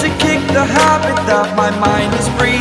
to kick the habit that my mind is free.